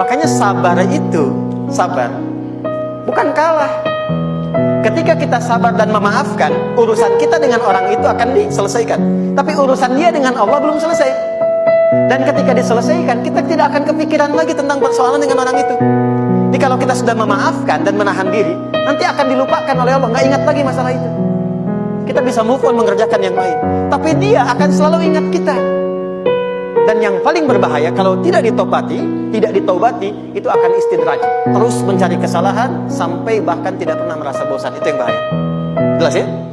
Makanya sabar itu, sabar, bukan kalah. Ketika kita sabar dan memaafkan, urusan kita dengan orang itu akan diselesaikan. Tapi urusan dia dengan Allah belum selesai. Dan ketika diselesaikan, kita tidak akan kepikiran lagi tentang persoalan dengan orang itu. Jadi kalau kita sudah memaafkan dan menahan diri, nanti akan dilupakan oleh Allah, nggak ingat lagi masalah itu. Kita bisa move on mengerjakan yang lain. Tapi dia akan selalu ingat kita. Dan yang paling berbahaya kalau tidak ditobati, tidak ditobati, itu akan istidraj. Terus mencari kesalahan sampai bahkan tidak pernah merasa bosan. Itu yang bahaya. Jelas ya?